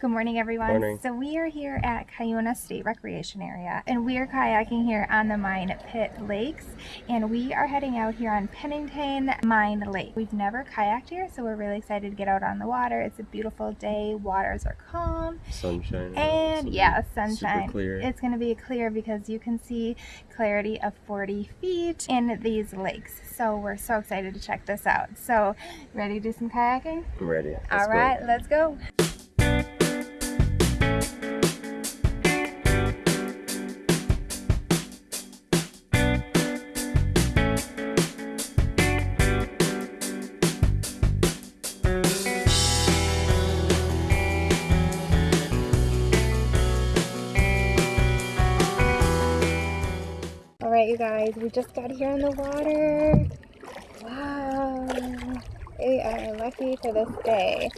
Good morning, everyone. Morning. So we are here at Cuyuna State Recreation Area, and we are kayaking here on the Mine Pit Lakes, and we are heading out here on Pennington Mine Lake. We've never kayaked here, so we're really excited to get out on the water. It's a beautiful day. Waters are calm, Sunshine. and yeah, Super sunshine. clear. It's going to be clear because you can see clarity of 40 feet in these lakes. So we're so excited to check this out. So, ready to do some kayaking? I'm ready. Let's All go. let's go. Right, you guys, we just got here on the water. Wow, we are lucky for this day.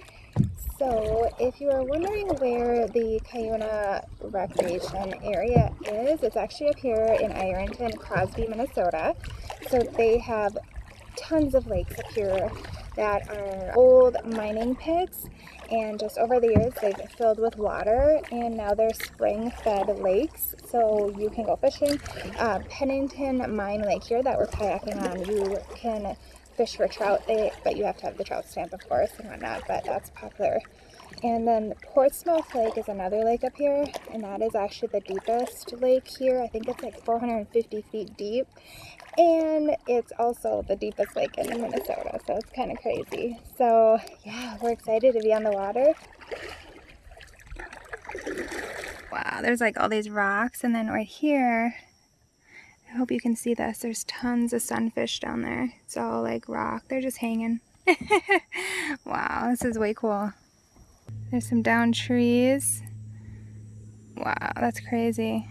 So, if you are wondering where the Cuyuna Recreation Area is, it's actually up here in Ironton, Crosby, Minnesota. So, they have tons of lakes up here that are old mining pits, and just over the years they've filled with water, and now they're spring fed lakes, so you can go fishing. Uh, Pennington Mine Lake here that we're kayaking on, you can fish for trout, they, but you have to have the trout stamp, of course, and whatnot, but that's popular. And then Portsmouth Lake is another lake up here, and that is actually the deepest lake here. I think it's like 450 feet deep. And it's also the deepest lake in Minnesota, so it's kind of crazy. So, yeah, we're excited to be on the water. Wow, there's like all these rocks, and then right here, I hope you can see this. There's tons of sunfish down there. It's all like rock. They're just hanging. wow, this is way cool. There's some down trees. Wow, that's crazy.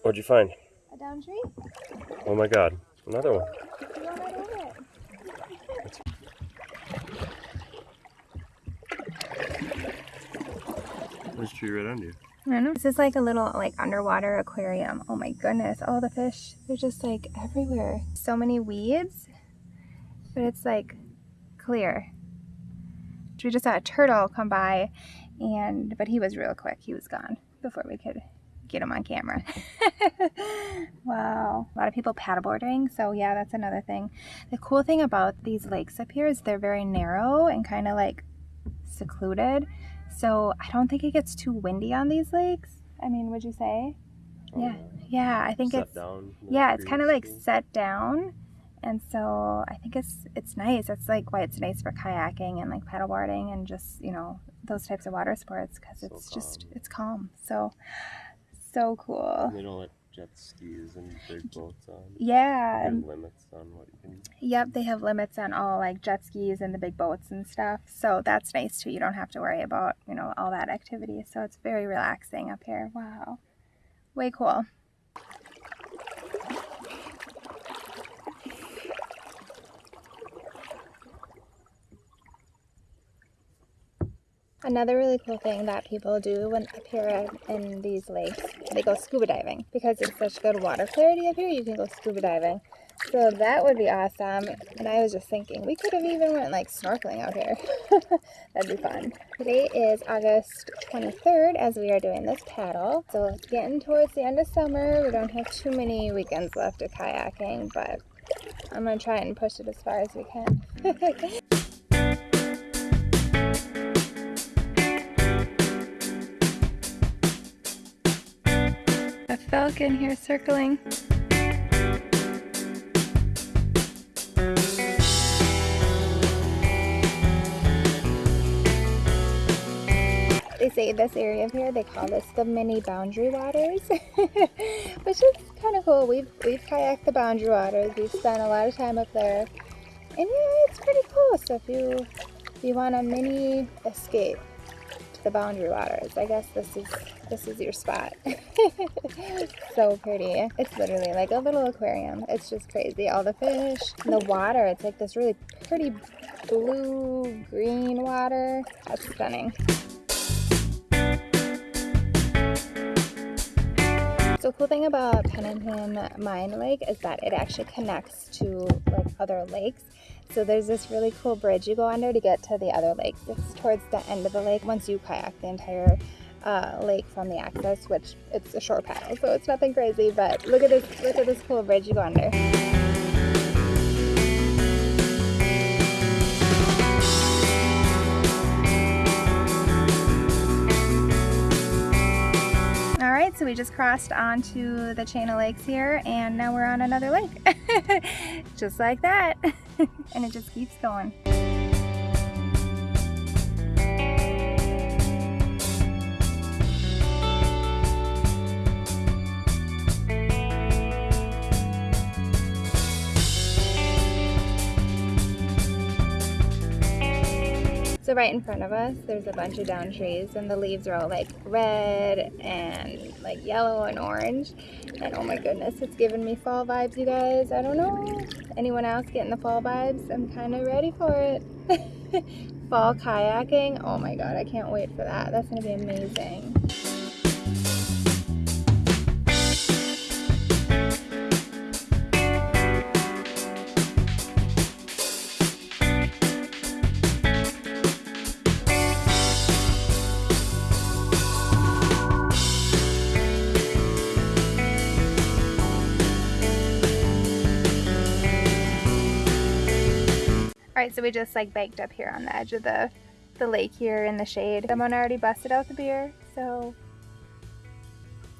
What'd you find? A down tree? Oh my god. Another one. You want right over it. There's a tree right under you. I know. This is like a little like underwater aquarium. Oh my goodness. All the fish, they're just like everywhere. So many weeds, but it's like clear. We just saw a turtle come by and, but he was real quick. He was gone before we could get him on camera. wow. A lot of people paddleboarding. So yeah, that's another thing. The cool thing about these lakes up here is they're very narrow and kind of like secluded. So I don't think it gets too windy on these lakes. I mean, would you say? Oh, Yeah. Yeah, I think Set it's down. yeah, it's kind of like set down, and so I think it's it's nice. That's like why it's nice for kayaking and like paddleboarding and just you know those types of water sports because So it's just it's calm. So so cool. They don't let jet skis and big boats on. Yeah. And- limits on what you can. Yep, they have limits on all like jet skis and the big boats and stuff. So that's nice too. You don't have to worry about, you know, all that activity. So it's very relaxing up here. Wow. Way cool. Another really cool thing that people do when up here in these lakes, they go scuba diving because it's such good water clarity up here. You can go scuba diving. So that would be awesome. And I was just thinking, we could have even went like snorkeling out here. That'd be fun. Today is August 23rd as we are doing this paddle. So it's getting towards the end of summer. We don't have too many weekends left of kayaking, but I'm going to try and push it as far as we can. Falcon here circling. They say this area of here, they call this the mini boundary waters, which is kind of cool. We've, we've kayaked the boundary waters. We've spent a lot of time up there. And yeah, it's pretty cool. So if you, if you want a mini escape to the boundary waters, I guess this is, this is your spot. so pretty. It's literally like a little aquarium. It's just crazy. All the fish, the water. It's like this really pretty blue green water. That's stunning. So cool thing about Pennington Mine Lake is that it actually connects to like other lakes. So there's this really cool bridge you go under to get to the other lake. It's towards the end of the lake once you kayak the entire uh, lake from the access, which it's a short paddle, so it's nothing crazy. But look at this, look at this cool bridge you go under. Alright, so we just crossed onto the chain of lakes here and now we're on another lake. just like that. and it just keeps going. So right in front of us, there's a bunch of down trees and the leaves are all like red and like yellow and orange. And oh my goodness, it's giving me fall vibes, you guys. I don't know. Anyone else getting the fall vibes? I'm kind of ready for it. fall kayaking. Oh my God, I can't wait for that. That's gonna be amazing. Alright, so we just like baked up here on the edge of the, the lake here in the shade. Someone already busted out the beer, so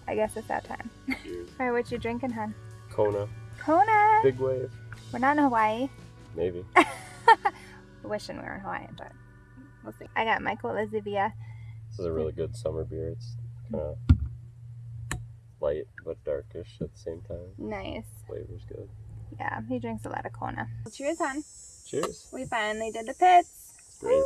I guess it's that time. Alright, what you drinking, hun? Kona. Kona! Big wave. We're not in Hawaii. Maybe. Wishing we were in Hawaii, but we'll see. I got my Cola Zivia. This is a really good summer beer. It's kind of mm. light but darkish at the same time. Nice. Flavor's good. Yeah, he drinks a lot of Kona. Well, cheers, hon. Cheers. We finally did the pits. Great. Woo!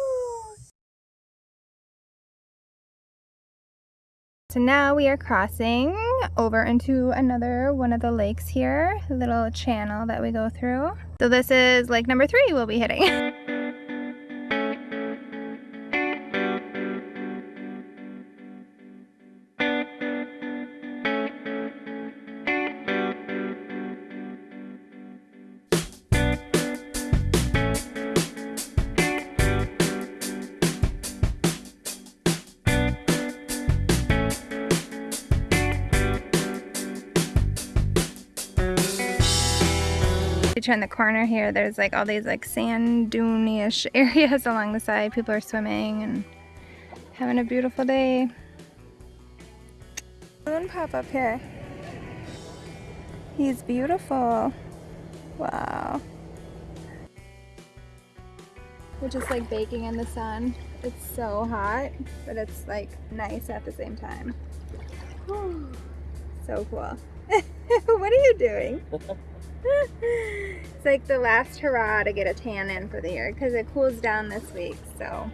So now we are crossing over into another one of the lakes here, a little channel that we go through. So this is lake number three we'll be hitting. You turn the corner here, there's like all these like sand dune-ish areas along the side. People are swimming and having a beautiful day. Moon pop up here. He's beautiful. Wow. We're just like baking in the sun. It's so hot, but it's like nice at the same time. so cool. what are you doing? it's like the last hurrah to get a tan in for the year because it cools down this week, so.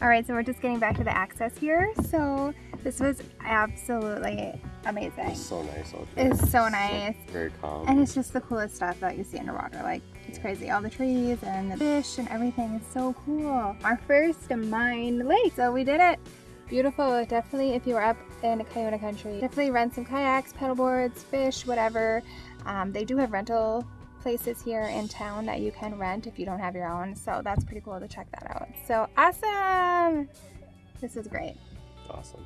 All right, so we're just getting back to the access here. So this was absolutely amazing. It's so nice out there. It's so nice. very calm. And it's just the coolest stuff that you see underwater. Like, it's crazy. All the trees and the fish and everything is so cool. Our first mine lake. So we did it. Beautiful. Definitely, if you were up in Cuyuna country, definitely rent some kayaks, paddleboards, fish, whatever. Um, they do have rental places here in town that you can rent if you don't have your own. So that's pretty cool to check that out. So awesome. This is great. Awesome.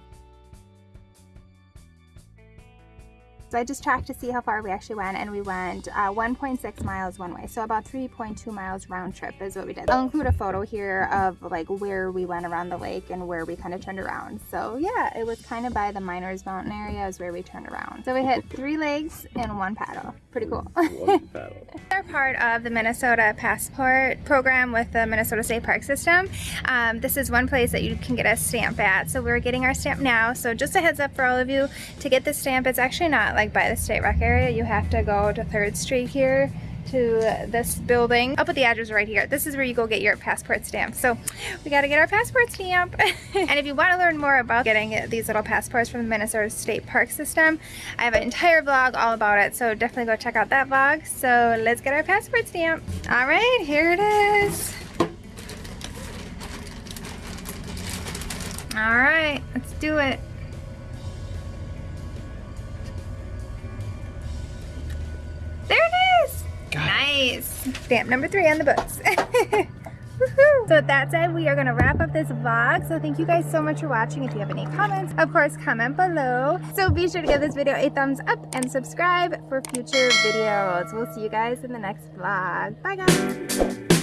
So I just tracked to see how far we actually went and we went uh, 1.6 miles one way. So about 3.2 miles round trip is what we did. I'll include a photo here of like where we went around the lake and where we kind of turned around. So yeah, it was kind of by the Miners Mountain area is where we turned around. So we hit three legs and one paddle. Pretty cool. One paddle. They're part of the Minnesota Passport program with the Minnesota State Park System. Um, this is one place that you can get a stamp at. So we're getting our stamp now. So just a heads up for all of you to get the stamp. It's actually not like by the state rec area. You have to go to 3rd Street here to this building. I'll put the address right here. This is where you go get your passport stamp. So we got to get our passport stamp. and if you want to learn more about getting these little passports from the Minnesota State Park System, I have an entire vlog all about it. So definitely go check out that vlog. So let's get our passport stamp. All right, here it is. All right, let's do it. Stamp number three on the books. so with that said, we are going to wrap up this vlog. So thank you guys so much for watching. If you have any comments, of course, comment below. So be sure to give this video a thumbs up and subscribe for future videos. We'll see you guys in the next vlog. Bye guys.